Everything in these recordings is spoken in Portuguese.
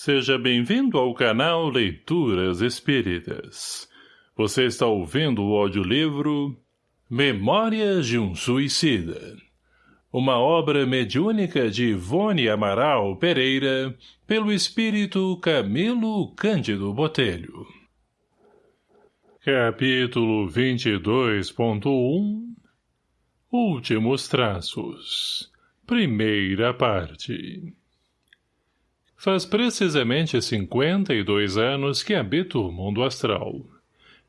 Seja bem-vindo ao canal Leituras Espíritas. Você está ouvindo o audiolivro Memórias de um Suicida. Uma obra mediúnica de Ivone Amaral Pereira, pelo espírito Camilo Cândido Botelho. Capítulo 22.1 Últimos Traços Primeira parte Faz precisamente cinquenta e dois anos que habito o mundo astral.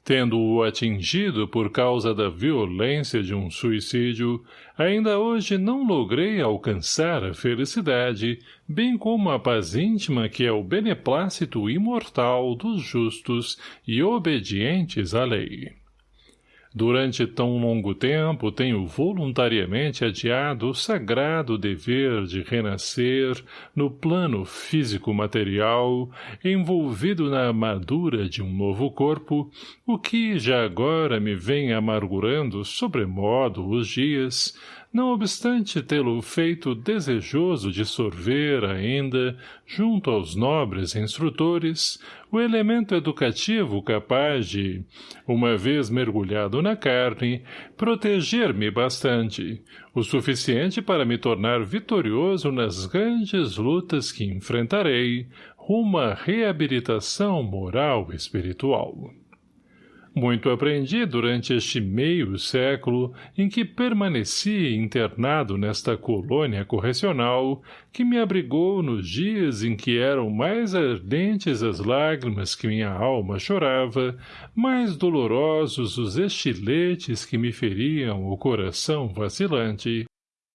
Tendo-o atingido por causa da violência de um suicídio, ainda hoje não logrei alcançar a felicidade, bem como a paz íntima que é o beneplácito imortal dos justos e obedientes à lei. Durante tão longo tempo tenho voluntariamente adiado o sagrado dever de renascer no plano físico-material, envolvido na armadura de um novo corpo, o que já agora me vem amargurando sobremodo os dias, não obstante tê-lo feito desejoso de sorver ainda, junto aos nobres instrutores, o elemento educativo capaz de, uma vez mergulhado na carne, proteger-me bastante, o suficiente para me tornar vitorioso nas grandes lutas que enfrentarei, rumo à reabilitação moral e espiritual. Muito aprendi durante este meio século em que permaneci internado nesta colônia correcional que me abrigou nos dias em que eram mais ardentes as lágrimas que minha alma chorava, mais dolorosos os estiletes que me feriam o coração vacilante,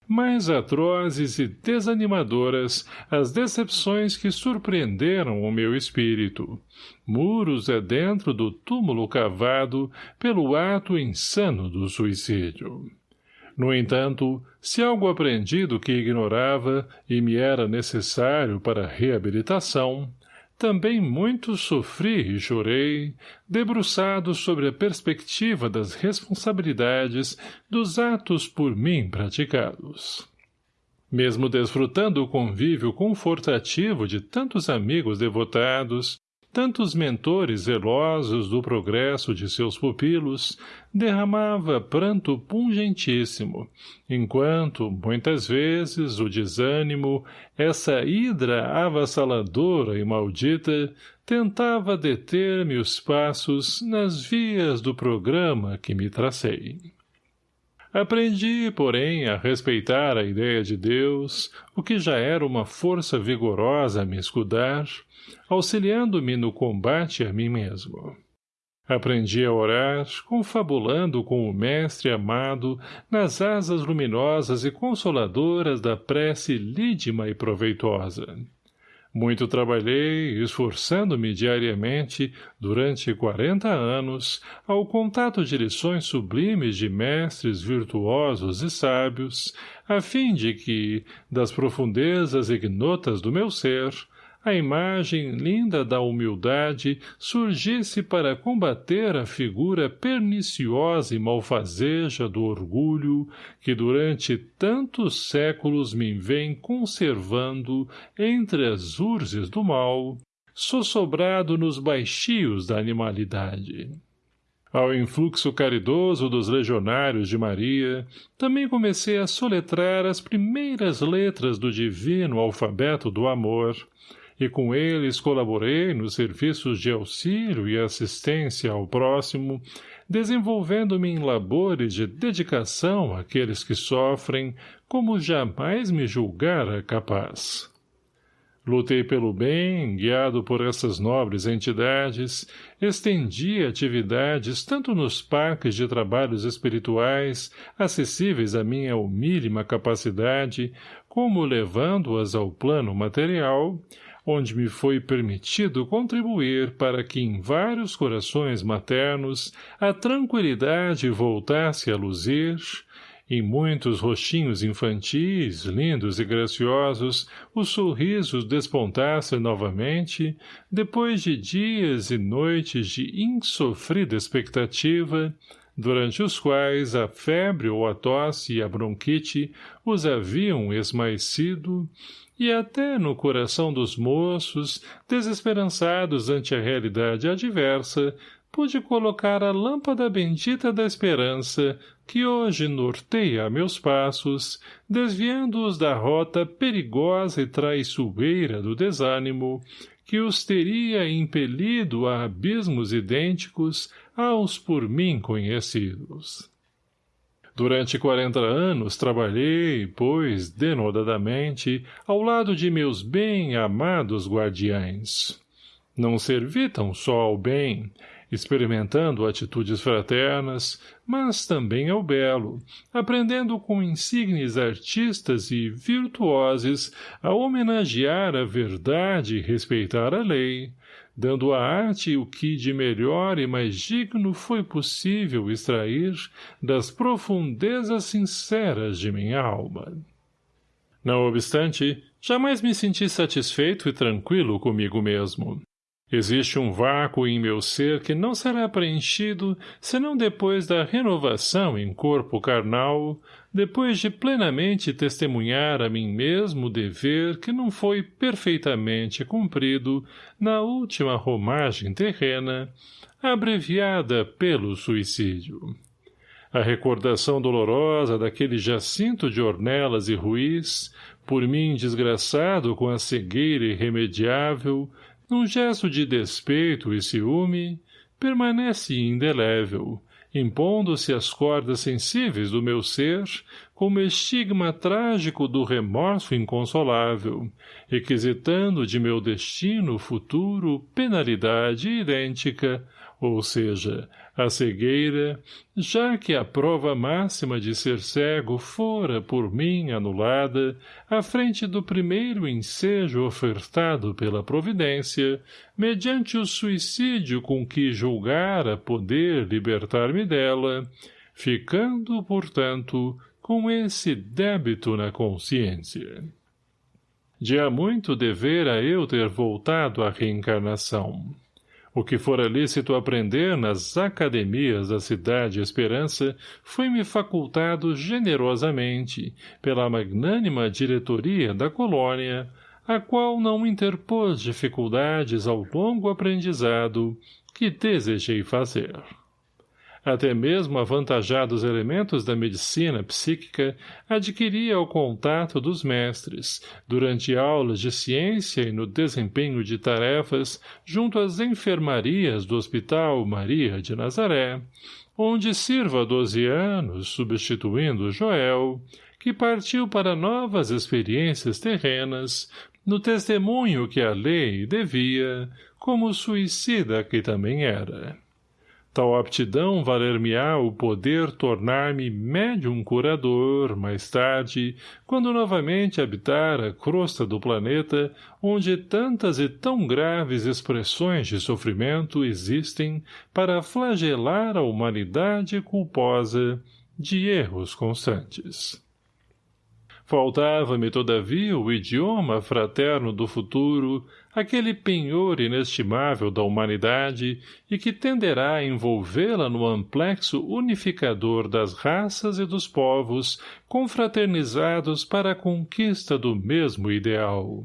mais atrozes e desanimadoras as decepções que surpreenderam o meu espírito. Muros é dentro do túmulo cavado pelo ato insano do suicídio. No entanto, se algo aprendido que ignorava e me era necessário para a reabilitação, também muito sofri e chorei, debruçado sobre a perspectiva das responsabilidades dos atos por mim praticados. Mesmo desfrutando o convívio confortativo de tantos amigos devotados, tantos mentores zelosos do progresso de seus pupilos, derramava pranto pungentíssimo, enquanto, muitas vezes, o desânimo, essa hidra avassaladora e maldita, tentava deter-me os passos nas vias do programa que me tracei. Aprendi, porém, a respeitar a ideia de Deus, o que já era uma força vigorosa a me escudar, auxiliando-me no combate a mim mesmo. Aprendi a orar, confabulando com o Mestre amado nas asas luminosas e consoladoras da prece lídima e proveitosa. Muito trabalhei, esforçando-me diariamente, durante quarenta anos, ao contato de lições sublimes de mestres virtuosos e sábios, a fim de que, das profundezas ignotas do meu ser, a imagem linda da humildade surgisse para combater a figura perniciosa e malfazeja do orgulho que durante tantos séculos me vem conservando entre as urzes do mal, sossobrado nos baixios da animalidade. Ao influxo caridoso dos legionários de Maria, também comecei a soletrar as primeiras letras do divino alfabeto do amor, e com eles colaborei nos serviços de auxílio e assistência ao próximo, desenvolvendo-me em labores de dedicação àqueles que sofrem, como jamais me julgara capaz. Lutei pelo bem, guiado por essas nobres entidades, estendi atividades tanto nos parques de trabalhos espirituais, acessíveis à minha humílima capacidade, como levando-as ao plano material, onde me foi permitido contribuir para que em vários corações maternos a tranquilidade voltasse a luzir, em muitos rostinhos infantis, lindos e graciosos, os sorrisos despontassem novamente, depois de dias e noites de insofrida expectativa, durante os quais a febre ou a tosse e a bronquite os haviam esmaecido, e até no coração dos moços, desesperançados ante a realidade adversa, pude colocar a lâmpada bendita da esperança, que hoje norteia meus passos, desviando-os da rota perigosa e traiçoeira do desânimo, que os teria impelido a abismos idênticos aos por mim conhecidos. Durante quarenta anos trabalhei, pois, denodadamente, ao lado de meus bem-amados guardiães. Não servi tão só ao bem, experimentando atitudes fraternas, mas também ao belo, aprendendo com insignes artistas e virtuosos a homenagear a verdade e respeitar a lei, dando à arte o que de melhor e mais digno foi possível extrair das profundezas sinceras de minha alma. Não obstante, jamais me senti satisfeito e tranquilo comigo mesmo. Existe um vácuo em meu ser que não será preenchido senão depois da renovação em corpo carnal, depois de plenamente testemunhar a mim mesmo o dever que não foi perfeitamente cumprido na última romagem terrena, abreviada pelo suicídio. A recordação dolorosa daquele jacinto de ornelas e ruís, por mim desgraçado com a cegueira irremediável, num gesto de despeito e ciúme, permanece indelével, impondo-se às cordas sensíveis do meu ser, como estigma trágico do remorso inconsolável, requisitando de meu destino futuro penalidade idêntica, ou seja, a cegueira, já que a prova máxima de ser cego fora por mim anulada, à frente do primeiro ensejo ofertado pela providência, mediante o suicídio com que julgara poder libertar-me dela, ficando, portanto, com esse débito na consciência. De há muito devera eu ter voltado à reencarnação. O que fora lícito aprender nas academias da Cidade Esperança foi-me facultado generosamente pela magnânima diretoria da colônia, a qual não interpôs dificuldades ao longo aprendizado que desejei fazer. Até mesmo avantajados elementos da medicina psíquica adquiria ao contato dos mestres, durante aulas de ciência e no desempenho de tarefas junto às enfermarias do Hospital Maria de Nazaré, onde sirva há doze anos, substituindo Joel, que partiu para novas experiências terrenas, no testemunho que a lei devia, como suicida que também era. Tal aptidão valer-me-á o poder tornar-me médium curador, mais tarde, quando novamente habitar a crosta do planeta, onde tantas e tão graves expressões de sofrimento existem para flagelar a humanidade culposa de erros constantes. Faltava-me, todavia, o idioma fraterno do futuro, aquele penhor inestimável da humanidade e que tenderá a envolvê-la no amplexo unificador das raças e dos povos confraternizados para a conquista do mesmo ideal.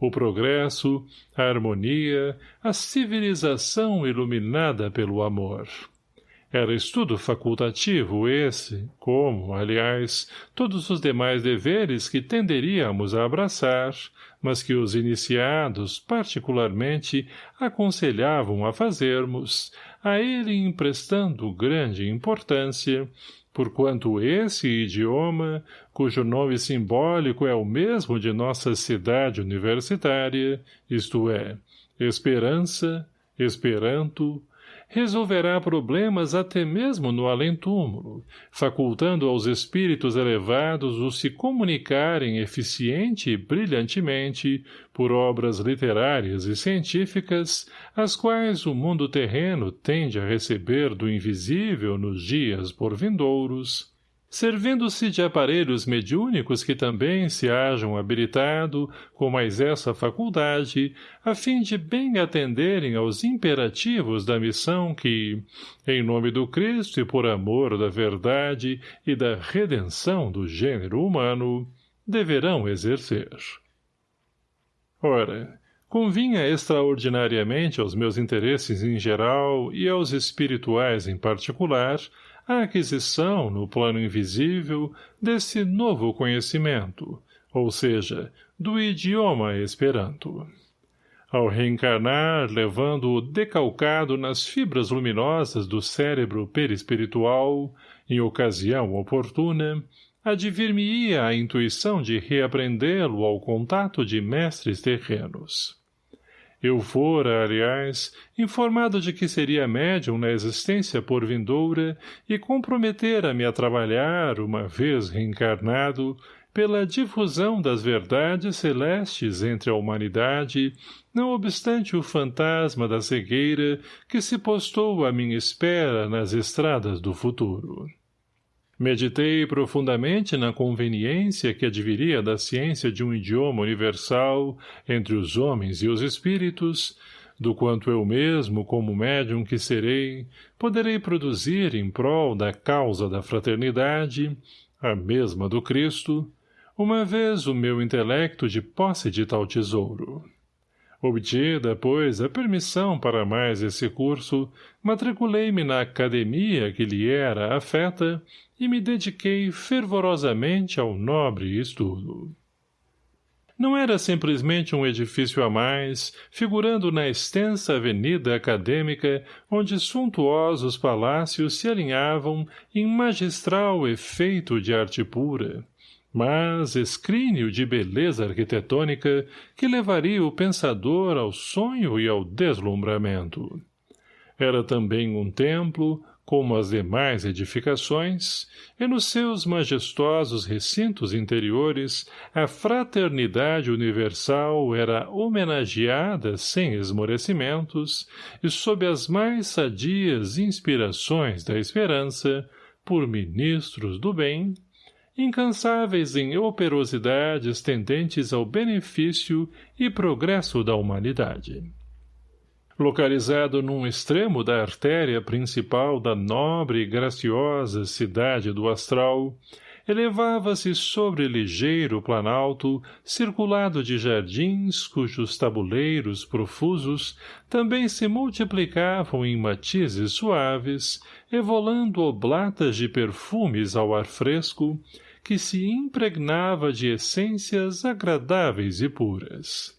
O progresso, a harmonia, a civilização iluminada pelo amor. Era estudo facultativo esse, como, aliás, todos os demais deveres que tenderíamos a abraçar, mas que os iniciados, particularmente, aconselhavam a fazermos, a ele emprestando grande importância, porquanto esse idioma, cujo nome simbólico é o mesmo de nossa cidade universitária, isto é, Esperança, Esperanto, resolverá problemas até mesmo no além-túmulo, facultando aos espíritos elevados o se comunicarem eficiente e brilhantemente por obras literárias e científicas, as quais o mundo terreno tende a receber do invisível nos dias por vindouros, servindo-se de aparelhos mediúnicos que também se hajam habilitado com mais essa faculdade, a fim de bem atenderem aos imperativos da missão que, em nome do Cristo e por amor da verdade e da redenção do gênero humano, deverão exercer. Ora, convinha extraordinariamente aos meus interesses em geral e aos espirituais em particular a aquisição, no plano invisível, desse novo conhecimento, ou seja, do idioma Esperanto. Ao reencarnar, levando-o decalcado nas fibras luminosas do cérebro perispiritual, em ocasião oportuna, advir-me-ia a intuição de reaprendê-lo ao contato de mestres terrenos. Eu fora, aliás, informado de que seria médium na existência por vindoura e comprometera-me a trabalhar, uma vez reencarnado, pela difusão das verdades celestes entre a humanidade, não obstante o fantasma da cegueira que se postou à minha espera nas estradas do futuro. Meditei profundamente na conveniência que adviria da ciência de um idioma universal entre os homens e os espíritos, do quanto eu mesmo, como médium que serei, poderei produzir em prol da causa da fraternidade, a mesma do Cristo, uma vez o meu intelecto de posse de tal tesouro. Obtida, pois, a permissão para mais esse curso, matriculei-me na academia que lhe era afeta e me dediquei fervorosamente ao nobre estudo. Não era simplesmente um edifício a mais, figurando na extensa avenida acadêmica, onde suntuosos palácios se alinhavam em magistral efeito de arte pura, mas escrínio de beleza arquitetônica que levaria o pensador ao sonho e ao deslumbramento. Era também um templo, como as demais edificações, e nos seus majestosos recintos interiores a fraternidade universal era homenageada sem esmorecimentos e sob as mais sadias inspirações da esperança por ministros do bem incansáveis em operosidades tendentes ao benefício e progresso da humanidade. Localizado num extremo da artéria principal da nobre e graciosa cidade do astral, elevava-se sobre ligeiro planalto, circulado de jardins cujos tabuleiros profusos também se multiplicavam em matizes suaves, evolando oblatas de perfumes ao ar fresco, que se impregnava de essências agradáveis e puras.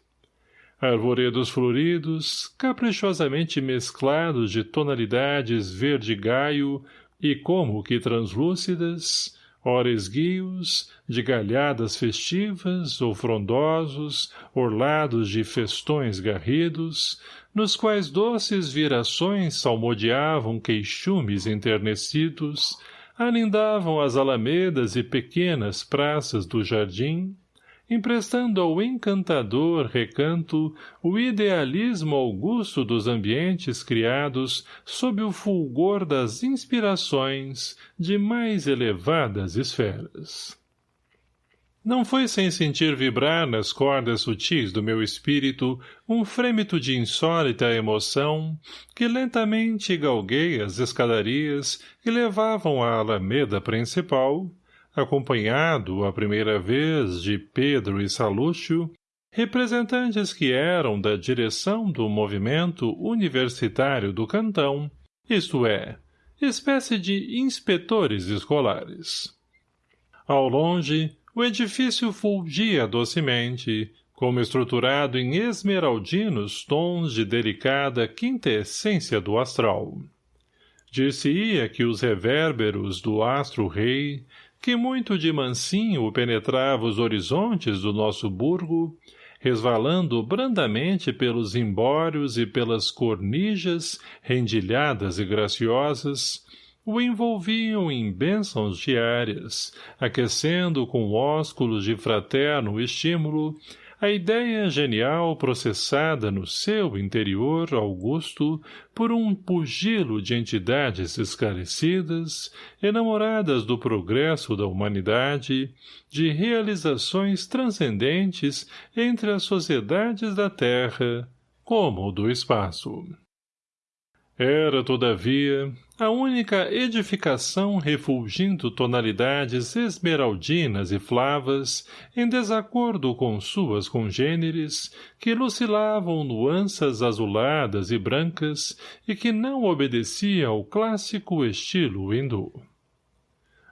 Arvoredos floridos, caprichosamente mesclados de tonalidades verde-gaio e como que translúcidas, ora esguios, de galhadas festivas ou frondosos, orlados de festões garridos, nos quais doces virações salmodiavam queixumes enternecidos, alindavam as alamedas e pequenas praças do jardim, emprestando ao encantador recanto o idealismo augusto dos ambientes criados sob o fulgor das inspirações de mais elevadas esferas. Não foi sem sentir vibrar nas cordas sutis do meu espírito um frêmito de insólita emoção que lentamente galguei as escadarias que levavam à alameda principal, acompanhado, a primeira vez, de Pedro e Salúcio, representantes que eram da direção do movimento universitário do cantão, isto é, espécie de inspetores escolares. Ao longe, o edifício fulgia docemente, como estruturado em esmeraldinos tons de delicada quintessência do astral. Dir-se-ia que os revérberos do astro-rei, que muito de mansinho penetrava os horizontes do nosso burgo, resvalando brandamente pelos embórios e pelas cornijas rendilhadas e graciosas, o envolviam em bênçãos diárias, aquecendo com ósculos de fraterno estímulo a ideia genial processada no seu interior augusto por um pugilo de entidades esclarecidas, enamoradas do progresso da humanidade, de realizações transcendentes entre as sociedades da Terra, como do espaço. Era, todavia, a única edificação refulgindo tonalidades esmeraldinas e flavas, em desacordo com suas congêneres, que lucilavam nuanças azuladas e brancas e que não obedecia ao clássico estilo hindu.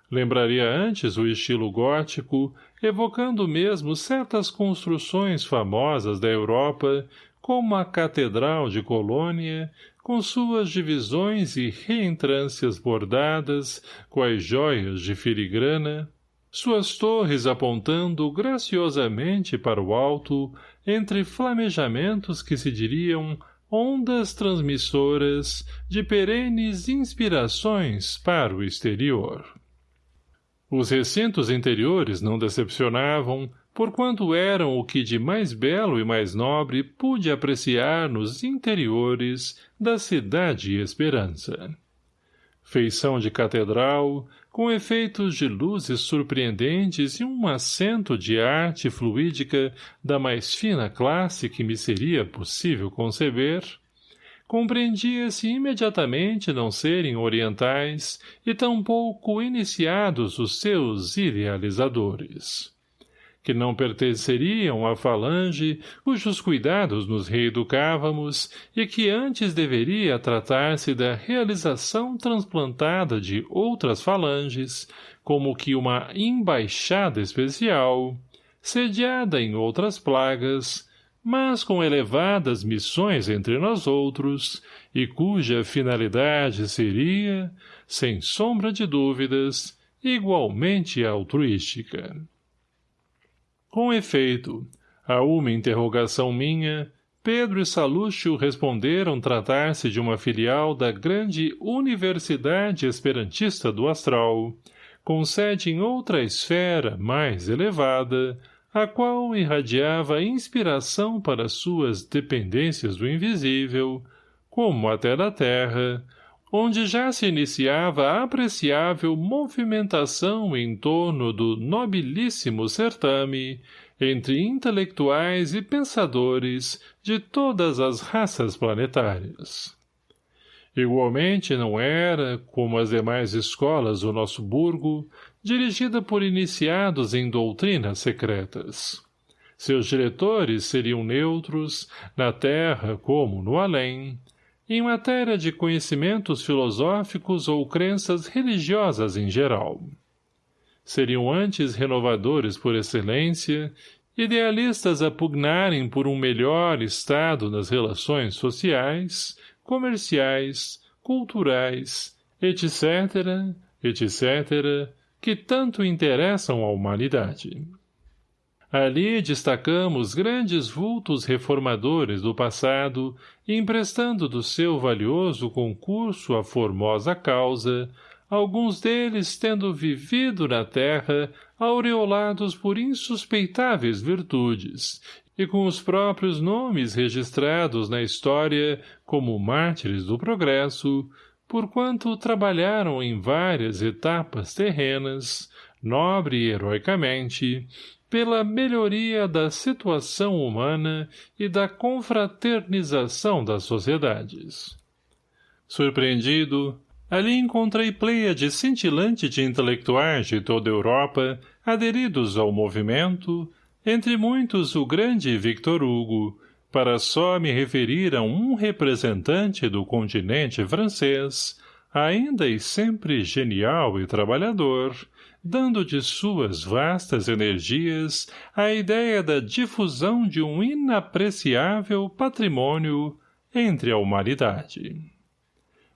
Lembraria antes o estilo gótico, evocando mesmo certas construções famosas da Europa, como a Catedral de Colônia, com suas divisões e reentrâncias bordadas, quais joias de filigrana, suas torres apontando graciosamente para o alto, entre flamejamentos que se diriam ondas transmissoras de perenes inspirações para o exterior. Os recintos interiores não decepcionavam, porquanto eram o que de mais belo e mais nobre pude apreciar nos interiores da cidade Esperança. Feição de catedral, com efeitos de luzes surpreendentes e um acento de arte fluídica da mais fina classe que me seria possível conceber, compreendia-se imediatamente não serem orientais e tampouco iniciados os seus idealizadores que não pertenceriam à falange, cujos cuidados nos reeducávamos, e que antes deveria tratar-se da realização transplantada de outras falanges, como que uma embaixada especial, sediada em outras plagas, mas com elevadas missões entre nós outros, e cuja finalidade seria, sem sombra de dúvidas, igualmente altruística. Com efeito, a uma interrogação minha, Pedro e Salúcio responderam tratar-se de uma filial da grande Universidade Esperantista do Astral, com sede em outra esfera mais elevada, a qual irradiava inspiração para suas dependências do invisível, como até da terra, onde já se iniciava a apreciável movimentação em torno do nobilíssimo certame entre intelectuais e pensadores de todas as raças planetárias. Igualmente não era, como as demais escolas do nosso burgo, dirigida por iniciados em doutrinas secretas. Seus diretores seriam neutros, na terra como no além, em matéria de conhecimentos filosóficos ou crenças religiosas em geral. Seriam antes renovadores por excelência, idealistas a pugnarem por um melhor estado nas relações sociais, comerciais, culturais, etc., etc., que tanto interessam à humanidade. Ali destacamos grandes vultos reformadores do passado, emprestando do seu valioso concurso à formosa causa, alguns deles tendo vivido na terra aureolados por insuspeitáveis virtudes, e com os próprios nomes registrados na história como mártires do progresso, porquanto trabalharam em várias etapas terrenas, nobre e heroicamente, pela melhoria da situação humana e da confraternização das sociedades. Surpreendido, ali encontrei de cintilante de intelectuais de toda a Europa, aderidos ao movimento, entre muitos o grande Victor Hugo, para só me referir a um representante do continente francês, ainda e sempre genial e trabalhador, dando de suas vastas energias a ideia da difusão de um inapreciável patrimônio entre a humanidade.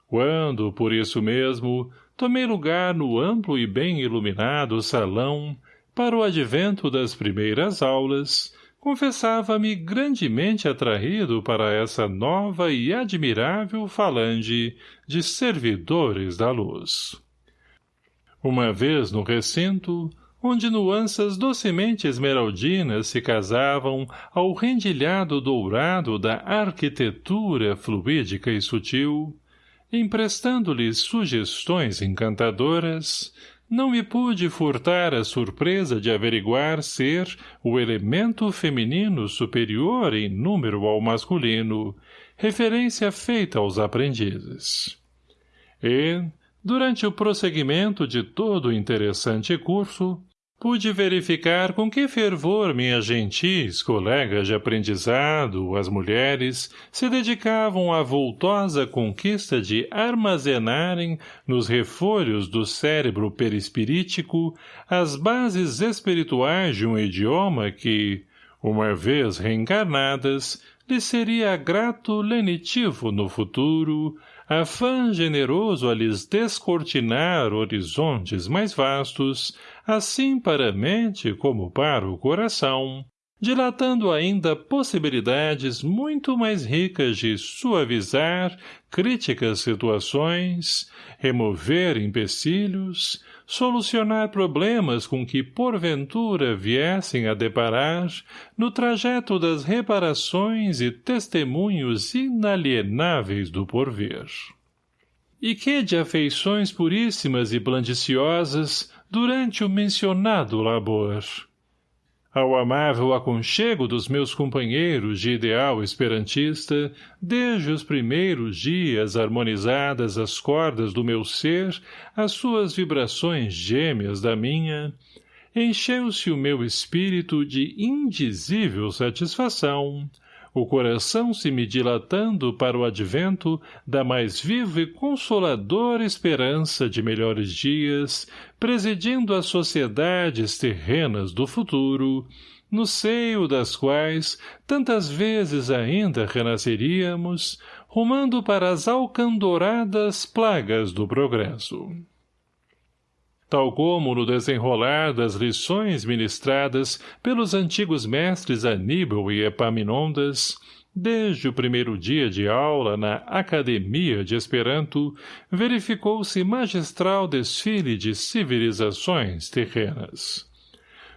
Quando, por isso mesmo, tomei lugar no amplo e bem iluminado salão para o advento das primeiras aulas, confessava-me grandemente atraído para essa nova e admirável falange de servidores da luz. Uma vez no recinto, onde nuanças docemente esmeraldinas se casavam ao rendilhado dourado da arquitetura fluídica e sutil, emprestando-lhes sugestões encantadoras, não me pude furtar a surpresa de averiguar ser o elemento feminino superior em número ao masculino, referência feita aos aprendizes. E, durante o prosseguimento de todo o interessante curso, Pude verificar com que fervor minhas gentis colegas de aprendizado, as mulheres, se dedicavam à voltosa conquista de armazenarem, nos refolhos do cérebro perispirítico, as bases espirituais de um idioma que, uma vez reencarnadas, lhe seria grato lenitivo no futuro, afã generoso a lhes descortinar horizontes mais vastos, assim para a mente como para o coração, dilatando ainda possibilidades muito mais ricas de suavizar críticas situações, remover empecilhos, solucionar problemas com que porventura viessem a deparar no trajeto das reparações e testemunhos inalienáveis do porvir. E que de afeições puríssimas e blandiciosas durante o mencionado labor. Ao amável aconchego dos meus companheiros de ideal esperantista, desde os primeiros dias harmonizadas as cordas do meu ser, as suas vibrações gêmeas da minha, encheu-se o meu espírito de indizível satisfação, o coração se me dilatando para o advento da mais viva e consoladora esperança de melhores dias, presidindo as sociedades terrenas do futuro, no seio das quais tantas vezes ainda renasceríamos, rumando para as alcandoradas plagas do progresso tal como no desenrolar das lições ministradas pelos antigos mestres Aníbal e Epaminondas, desde o primeiro dia de aula na Academia de Esperanto, verificou-se magistral desfile de civilizações terrenas.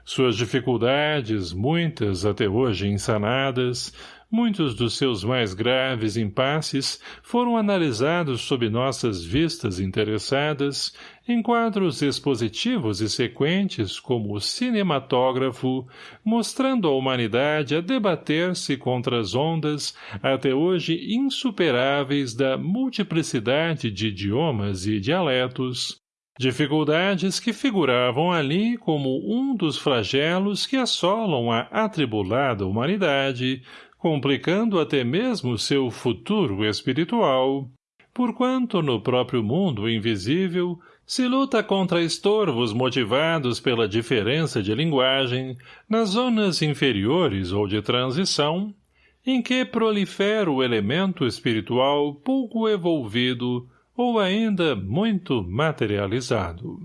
Suas dificuldades, muitas até hoje insanadas, Muitos dos seus mais graves impasses foram analisados sob nossas vistas interessadas, em quadros expositivos e sequentes como o cinematógrafo, mostrando a humanidade a debater-se contra as ondas até hoje insuperáveis da multiplicidade de idiomas e dialetos, dificuldades que figuravam ali como um dos flagelos que assolam a atribulada humanidade, complicando até mesmo seu futuro espiritual, porquanto no próprio mundo invisível se luta contra estorvos motivados pela diferença de linguagem nas zonas inferiores ou de transição, em que prolifera o elemento espiritual pouco evolvido ou ainda muito materializado.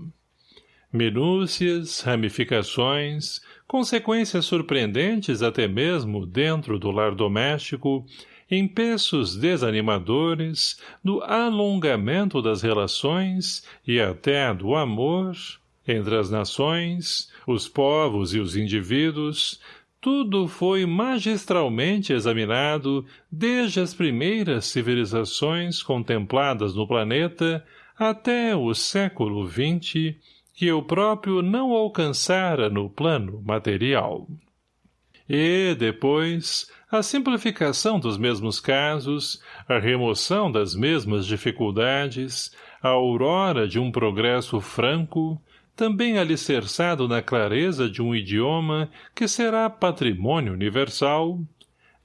Minúcias, ramificações, consequências surpreendentes até mesmo dentro do lar doméstico, empeços desanimadores, do alongamento das relações e até do amor entre as nações, os povos e os indivíduos, tudo foi magistralmente examinado desde as primeiras civilizações contempladas no planeta até o século XX, que eu próprio não alcançara no plano material. E, depois, a simplificação dos mesmos casos, a remoção das mesmas dificuldades, a aurora de um progresso franco, também alicerçado na clareza de um idioma que será patrimônio universal,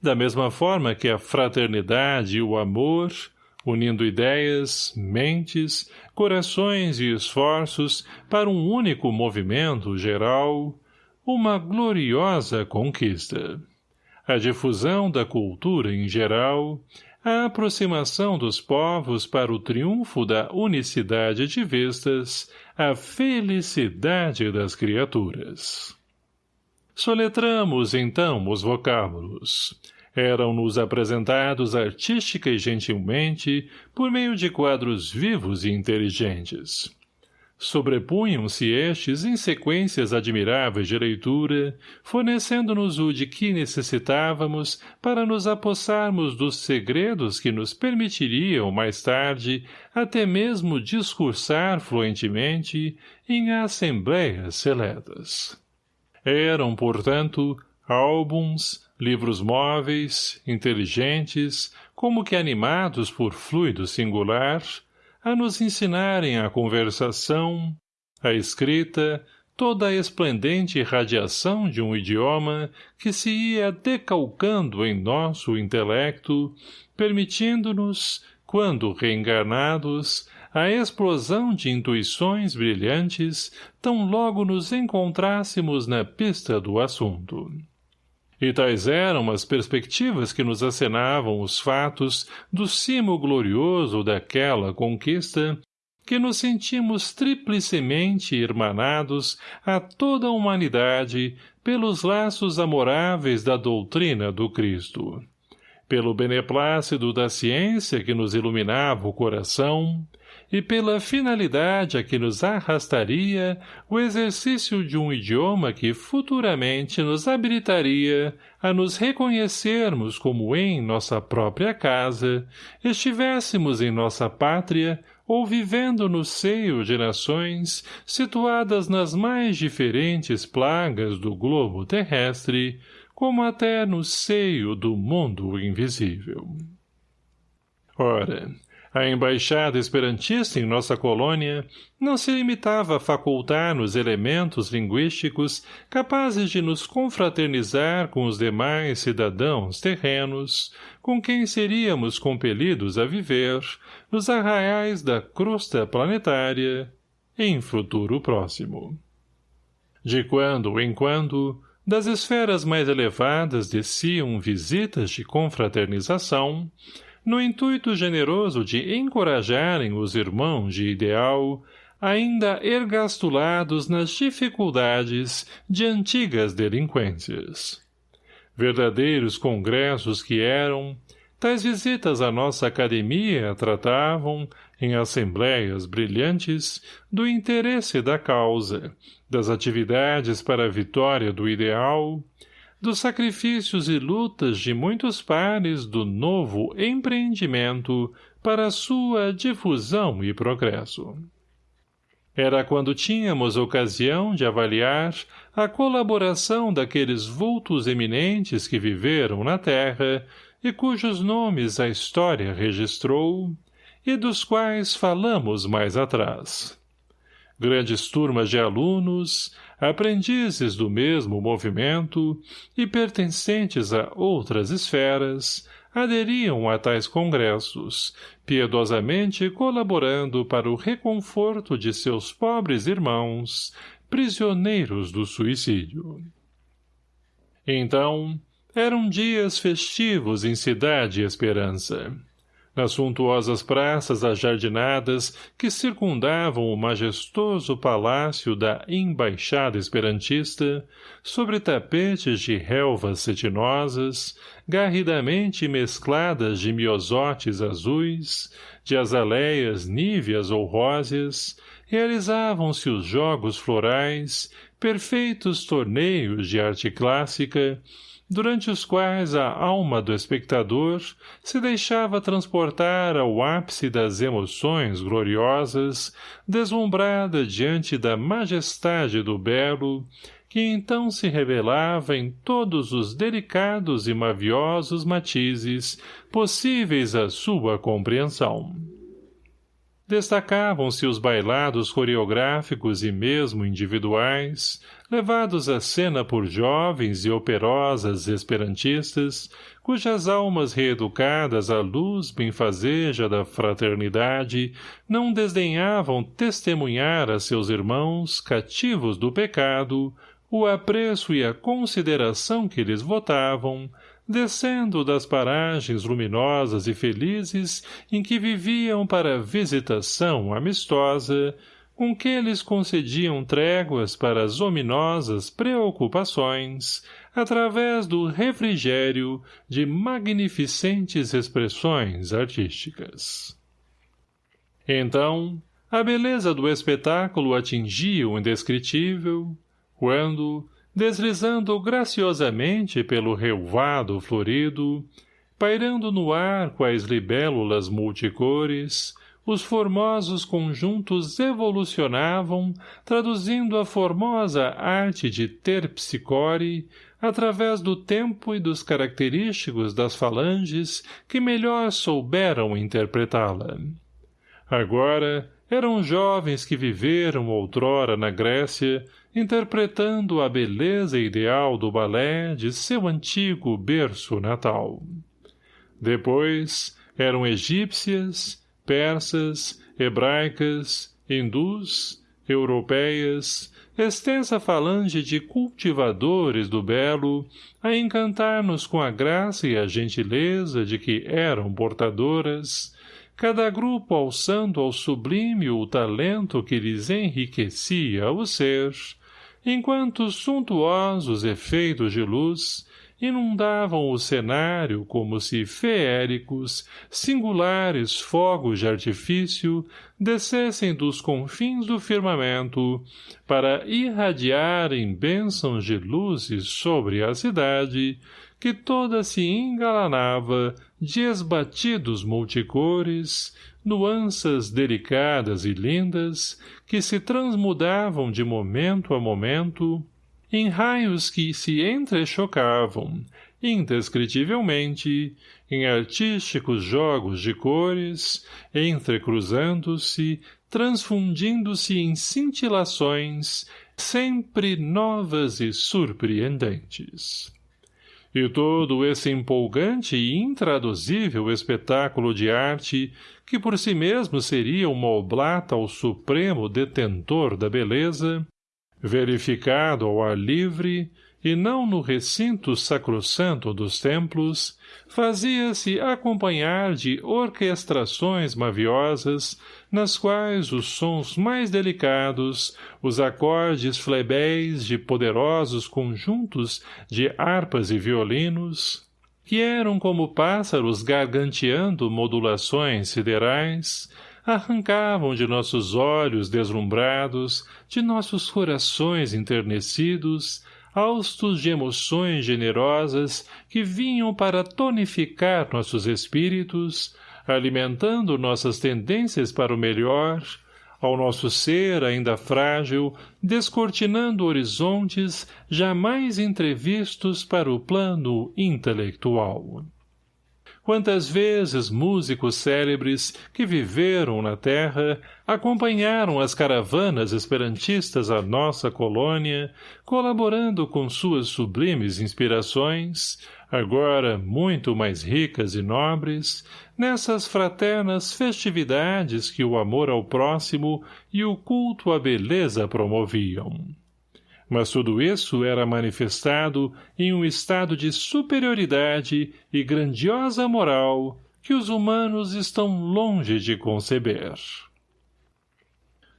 da mesma forma que a fraternidade e o amor, unindo ideias, mentes, corações e esforços para um único movimento geral, uma gloriosa conquista. A difusão da cultura em geral, a aproximação dos povos para o triunfo da unicidade de vistas, a felicidade das criaturas. Soletramos, então, os vocábulos eram-nos apresentados artística e gentilmente por meio de quadros vivos e inteligentes. Sobrepunham-se estes em sequências admiráveis de leitura, fornecendo-nos o de que necessitávamos para nos apossarmos dos segredos que nos permitiriam, mais tarde, até mesmo discursar fluentemente em assembleias seletas. Eram, portanto, álbuns, livros móveis, inteligentes, como que animados por fluido singular, a nos ensinarem a conversação, a escrita, toda a esplendente radiação de um idioma que se ia decalcando em nosso intelecto, permitindo-nos, quando reencarnados, a explosão de intuições brilhantes tão logo nos encontrássemos na pista do assunto. E tais eram as perspectivas que nos acenavam os fatos do cimo glorioso daquela conquista, que nos sentimos triplicemente irmanados a toda a humanidade pelos laços amoráveis da doutrina do Cristo. Pelo beneplácido da ciência que nos iluminava o coração, e pela finalidade a que nos arrastaria o exercício de um idioma que futuramente nos habilitaria a nos reconhecermos como em nossa própria casa, estivéssemos em nossa pátria ou vivendo no seio de nações situadas nas mais diferentes plagas do globo terrestre, como até no seio do mundo invisível. Ora, a embaixada esperantista em nossa colônia não se limitava a facultar-nos elementos linguísticos capazes de nos confraternizar com os demais cidadãos terrenos, com quem seríamos compelidos a viver, nos arraiais da crosta planetária, em futuro próximo. De quando em quando, das esferas mais elevadas desciam visitas de confraternização, no intuito generoso de encorajarem os irmãos de ideal, ainda ergastulados nas dificuldades de antigas delinquências. Verdadeiros congressos que eram, tais visitas à nossa academia tratavam, em assembleias brilhantes, do interesse da causa, das atividades para a vitória do ideal, dos sacrifícios e lutas de muitos pares do novo empreendimento para sua difusão e progresso. Era quando tínhamos ocasião de avaliar a colaboração daqueles vultos eminentes que viveram na terra e cujos nomes a história registrou, e dos quais falamos mais atrás. Grandes turmas de alunos, aprendizes do mesmo movimento e pertencentes a outras esferas, aderiam a tais congressos, piedosamente colaborando para o reconforto de seus pobres irmãos, prisioneiros do suicídio. Então, eram dias festivos em Cidade Esperança nas suntuosas praças ajardinadas que circundavam o majestoso palácio da Embaixada Esperantista, sobre tapetes de relvas cetinosas, garridamente mescladas de miosotes azuis, de azaleias níveas ou róseas, realizavam-se os jogos florais, perfeitos torneios de arte clássica, durante os quais a alma do espectador se deixava transportar ao ápice das emoções gloriosas, deslumbrada diante da majestade do belo, que então se revelava em todos os delicados e maviosos matizes possíveis à sua compreensão. Destacavam-se os bailados coreográficos e mesmo individuais, levados à cena por jovens e operosas esperantistas, cujas almas reeducadas à luz benfazeja da fraternidade não desdenhavam testemunhar a seus irmãos, cativos do pecado, o apreço e a consideração que lhes votavam, descendo das paragens luminosas e felizes em que viviam para visitação amistosa, com que lhes concediam tréguas para as ominosas preocupações, através do refrigério de magnificentes expressões artísticas. Então, a beleza do espetáculo atingia o indescritível, quando, deslizando graciosamente pelo relvado florido, pairando no ar quais libélulas multicores, os formosos conjuntos evolucionavam, traduzindo a formosa arte de terpsicore através do tempo e dos característicos das falanges que melhor souberam interpretá-la. Agora, eram jovens que viveram outrora na Grécia, interpretando a beleza ideal do balé de seu antigo berço natal. Depois, eram egípcias, persas, hebraicas, hindus, europeias, extensa falange de cultivadores do belo, a encantar-nos com a graça e a gentileza de que eram portadoras, cada grupo alçando ao sublime o talento que lhes enriquecia o ser, enquanto suntuosos efeitos de luz inundavam o cenário como se feéricos, singulares fogos de artifício descessem dos confins do firmamento para irradiarem bênçãos de luzes sobre a cidade, que toda se engalanava de esbatidos multicores, nuanças delicadas e lindas, que se transmudavam de momento a momento, em raios que se entrechocavam, indescritivelmente, em artísticos jogos de cores, entrecruzando-se, transfundindo-se em cintilações, sempre novas e surpreendentes. E todo esse empolgante e intraduzível espetáculo de arte, que por si mesmo seria uma oblata ao supremo detentor da beleza, verificado ao ar livre e não no recinto sacrossanto dos templos, fazia-se acompanhar de orquestrações maviosas, nas quais os sons mais delicados, os acordes flebéis de poderosos conjuntos de harpas e violinos, que eram como pássaros garganteando modulações siderais, arrancavam de nossos olhos deslumbrados, de nossos corações enternecidos, haustos de emoções generosas que vinham para tonificar nossos espíritos, alimentando nossas tendências para o melhor, ao nosso ser ainda frágil, descortinando horizontes jamais entrevistos para o plano intelectual. Quantas vezes músicos célebres que viveram na terra acompanharam as caravanas esperantistas à nossa colônia, colaborando com suas sublimes inspirações, agora muito mais ricas e nobres, nessas fraternas festividades que o amor ao próximo e o culto à beleza promoviam mas tudo isso era manifestado em um estado de superioridade e grandiosa moral que os humanos estão longe de conceber.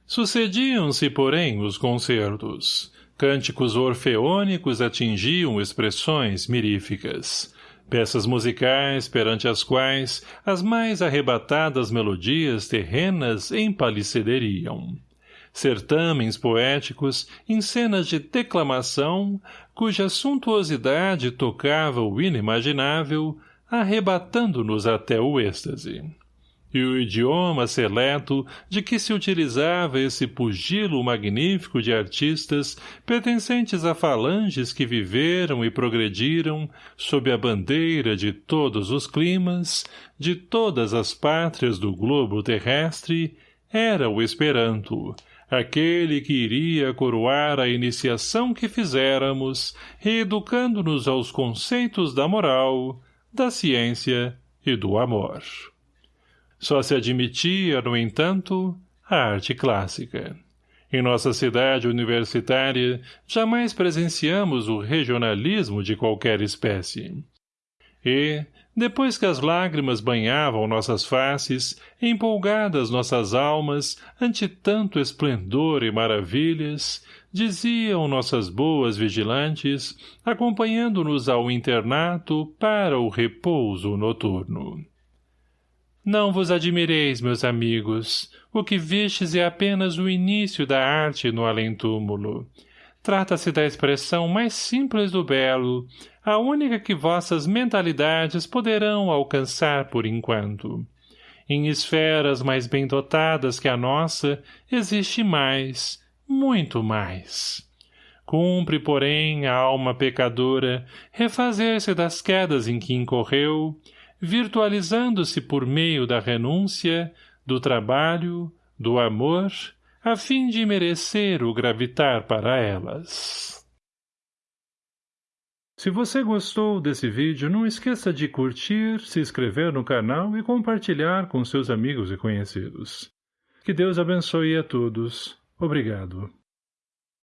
Sucediam-se, porém, os concertos. Cânticos orfeônicos atingiam expressões miríficas. Peças musicais perante as quais as mais arrebatadas melodias terrenas empalicederiam certâmens poéticos em cenas de declamação, cuja suntuosidade tocava o inimaginável, arrebatando-nos até o êxtase. E o idioma seleto de que se utilizava esse pugilo magnífico de artistas pertencentes a falanges que viveram e progrediram sob a bandeira de todos os climas, de todas as pátrias do globo terrestre, era o Esperanto, aquele que iria coroar a iniciação que fizéramos, reeducando-nos aos conceitos da moral, da ciência e do amor. Só se admitia, no entanto, a arte clássica. Em nossa cidade universitária, jamais presenciamos o regionalismo de qualquer espécie. E, depois que as lágrimas banhavam nossas faces, empolgadas nossas almas ante tanto esplendor e maravilhas, diziam nossas boas vigilantes, acompanhando-nos ao internato para o repouso noturno. Não vos admireis, meus amigos. O que vistes é apenas o início da arte no além-túmulo. Trata-se da expressão mais simples do belo, a única que vossas mentalidades poderão alcançar por enquanto. Em esferas mais bem dotadas que a nossa, existe mais, muito mais. Cumpre, porém, a alma pecadora refazer-se das quedas em que incorreu, virtualizando-se por meio da renúncia, do trabalho, do amor, a fim de merecer o gravitar para elas. Se você gostou desse vídeo, não esqueça de curtir, se inscrever no canal e compartilhar com seus amigos e conhecidos. Que Deus abençoe a todos. Obrigado.